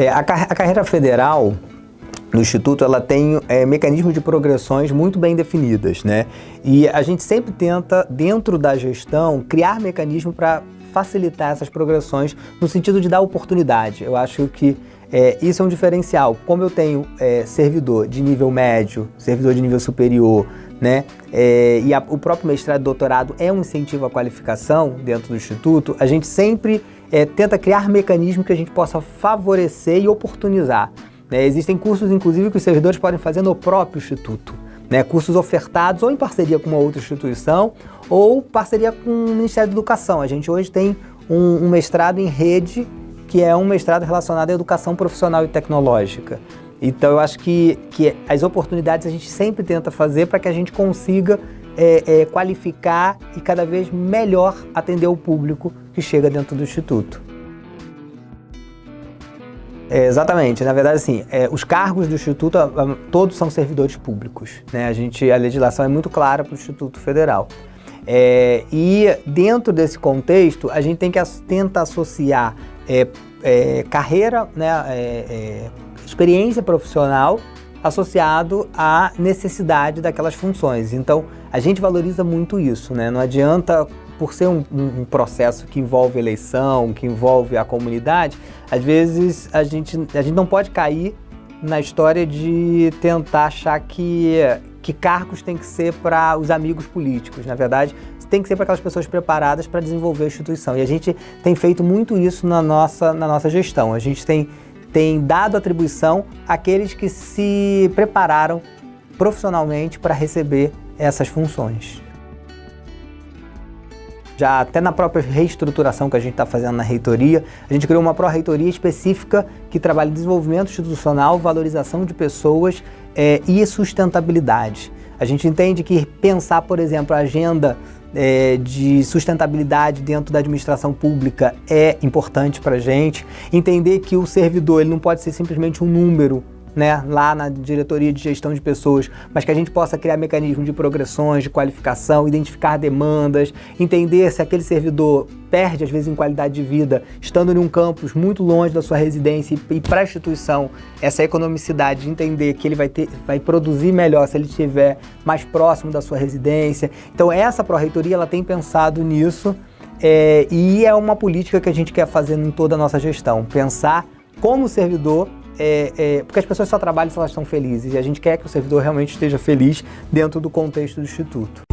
É, a, car a, carreira federal no Instituto ela tem é, mecanismos de progressões muito bem definidas, né? E a gente sempre tenta, dentro da gestão, criar mecanismos para facilitar essas progressões no sentido de dar oportunidade. Eu acho que é, isso é um diferencial. Como eu tenho é, servidor de nível médio, servidor de nível superior, né? É, e a, o próprio mestrado e doutorado é um incentivo à qualificação dentro do Instituto, a gente sempre é, tenta criar mecanismos que a gente possa favorecer e oportunizar. Né? Existem cursos, inclusive, que os servidores podem fazer no próprio Instituto. Né? Cursos ofertados ou em parceria com uma outra instituição ou parceria com o Ministério da Educação. A gente hoje tem um, um mestrado em rede, que é um mestrado relacionado à educação profissional e tecnológica. Então eu acho que, que as oportunidades a gente sempre tenta fazer para que a gente consiga é, é, qualificar e cada vez melhor atender o público que chega dentro do Instituto. É, exatamente, na verdade assim, é, os cargos do Instituto todos são servidores públicos. Né? A, gente, a legislação é muito clara para o Instituto Federal. É, e dentro desse contexto, a gente tem que tenta associar é, é, carreira, né, é, experiência profissional associado à necessidade daquelas funções. Então, a gente valoriza muito isso, né? Não adianta, por ser um, um, processo que envolve eleição, que envolve a comunidade, às vezes a gente, a gente não pode cair na história de tentar achar que, que cargos tem que ser para os amigos políticos. Na verdade, tem que ser para aquelas pessoas preparadas para desenvolver a instituição. E a gente tem feito muito isso na nossa, na nossa gestão. A gente tem tem dado atribuição àqueles que se prepararam profissionalmente para receber essas funções. Já até na própria reestruturação que a gente está fazendo na reitoria, a gente criou uma pró-reitoria específica que trabalha desenvolvimento institucional, valorização de pessoas é, e sustentabilidade. A gente entende que pensar, por exemplo, a agenda é, de sustentabilidade dentro da administração pública é importante para a gente. Entender que o servidor ele não pode ser simplesmente um número né, lá na diretoria de gestão de pessoas, mas que a gente possa criar mecanismos de progressões, de qualificação, identificar demandas, entender se aquele servidor perde, às vezes, em qualidade de vida, estando em um campus muito longe da sua residência e para a instituição, essa economicidade de entender que ele vai, ter, vai produzir melhor se ele estiver mais próximo da sua residência. Então, essa pró-reitoria, ela tem pensado nisso é, e é uma política que a gente quer fazer em toda a nossa gestão, pensar como servidor é, é, porque as pessoas só trabalham se elas estão felizes e a gente quer que o servidor realmente esteja feliz dentro do contexto do Instituto.